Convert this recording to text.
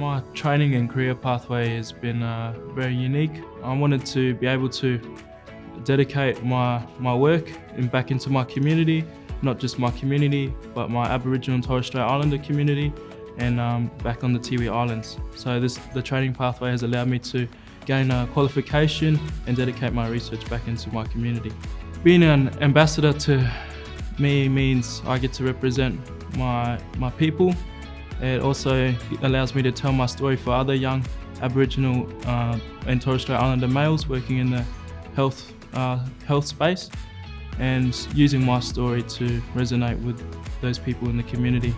My training and career pathway has been uh, very unique. I wanted to be able to dedicate my, my work in, back into my community, not just my community, but my Aboriginal and Torres Strait Islander community and um, back on the Tiwi Islands. So this, the training pathway has allowed me to gain a qualification and dedicate my research back into my community. Being an ambassador to me means I get to represent my, my people. It also allows me to tell my story for other young Aboriginal uh, and Torres Strait Islander males working in the health, uh, health space and using my story to resonate with those people in the community.